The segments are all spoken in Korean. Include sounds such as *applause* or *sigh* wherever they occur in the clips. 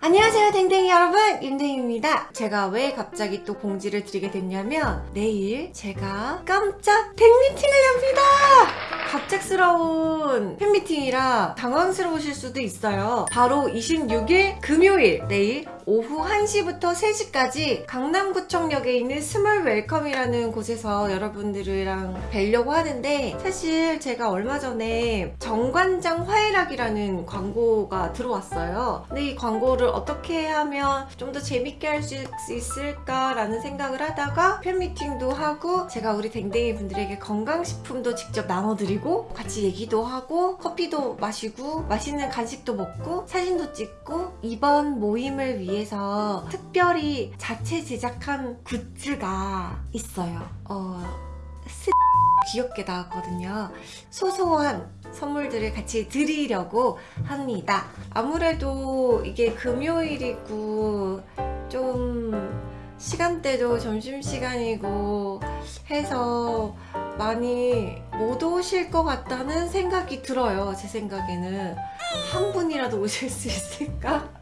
안녕하세요 댕댕이 여러분. 임댕입니다. 제가 왜 갑자기 또 공지를 드리게 됐냐면 내일 제가 깜짝 팬미팅을 엽니다. 갑작스러운 팬미팅이라 당황스러우실 수도 있어요. 바로 26일 금요일 내일 오후 1시부터 3시까지 강남구청역에 있는 스몰 웰컴이라는 곳에서 여러분들이랑 뵈려고 하는데 사실 제가 얼마 전에 정관장 화애락이라는 광고가 들어왔어요. 근데 이 광고를 어떻게 하면 좀 더 재밌게 할 수 있을까라는 생각을 하다가 팬미팅도 하고 제가 우리 댕댕이 분들에게 건강식품도 직접 나눠드리고 같이 얘기도 하고 커피도 마시고 맛있는 간식도 먹고 사진도 찍고 이번 모임을 위해 서 특별히 자체 제작한 굿즈가 있어요. 어... 스... 귀엽게 나왔거든요. 소소한 선물들을 같이 드리려고 합니다. 아무래도 이게 금요일이고 좀 시간대도 점심시간이고 해서 많이 못 오실 것 같다는 생각이 들어요 제 생각에는. 한 분이라도 오실 수 있을까?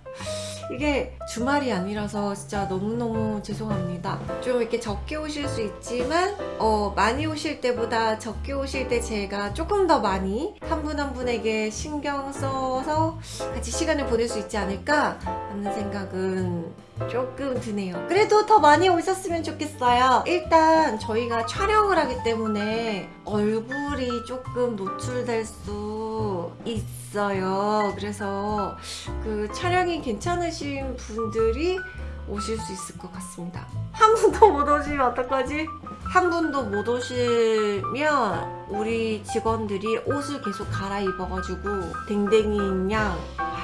이게 주말이 아니라서 진짜 너무너무 죄송합니다. 좀 이렇게 적게 오실 수 있지만 어, 많이 오실 때보다 적게 오실 때 제가 조금 더 많이 한 분한 분에게 신경 써서 같이 시간을 보낼 수 있지 않을까 하는 생각은 조금 드네요. 그래도 더 많이 오셨으면 좋겠어요. 일단 저희가 촬영을 하기 때문에 얼굴이 조금 노출될 수 있어요. 그래서 그 촬영이 괜찮으신 분들이 오실 수 있을 것 같습니다. 한 분도 *laughs* 못 오시면 어떡하지? 한 분도 못 오시면 우리 직원들이 옷을 계속 갈아입어가지고 댕댕이 양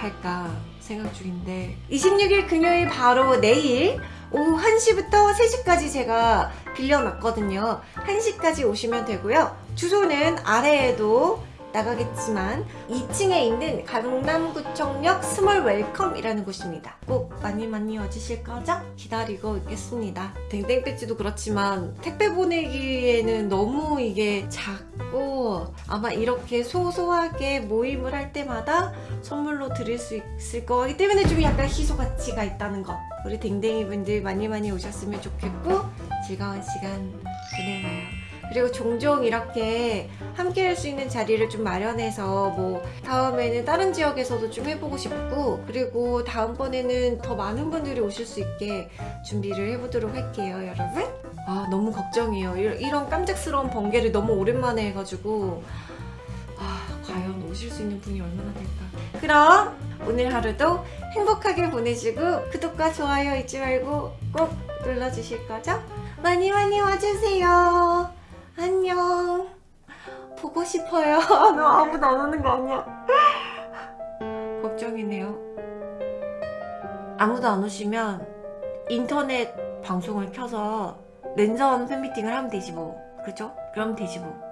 할까 생각 중인데 26일 금요일 바로 내일 오후 1시부터 3시까지 제가 빌려놨거든요. 1시까지 오시면 되고요. 주소는 아래에도 나가겠지만 2층에 있는 강남구청역 스몰 웰컴이라는 곳입니다. 꼭 많이 많이 와주실 거죠? 기다리고 있겠습니다. 댕댕 배지도 그렇지만 택배 보내기에는 너무 이게 작고 아마 이렇게 소소하게 모임을 할 때마다 선물로 드릴 수 있을 거기 때문에 좀 약간 희소 가치가 있다는 것 우리 댕댕이 분들 많이 많이 오셨으면 좋겠고 즐거운 시간 보내봐요. 그리고 종종 이렇게 함께 할 수 있는 자리를 좀 마련해서 뭐 다음에는 다른 지역에서도 좀 해보고 싶고 그리고 다음번에는 더 많은 분들이 오실 수 있게 준비를 해보도록 할게요 여러분. 아 너무 걱정이에요. 이런 깜짝스러운 번개를 너무 오랜만에 해가지고. 아 과연 오실 수 있는 분이 얼마나 될까? 그럼 오늘 하루도 행복하게 보내시고 구독과 좋아요 잊지 말고 꼭 눌러주실 거죠? 많이 많이 와주세요 안녕. 보고 싶어요. *laughs* *laughs* 너 아무도 안 오는 거 아니야? 걱정이네요. 아무도 안 오시면 인터넷 방송을 켜서 랜선 팬미팅을 하면 되지 뭐. 그죠? 그럼 되지 뭐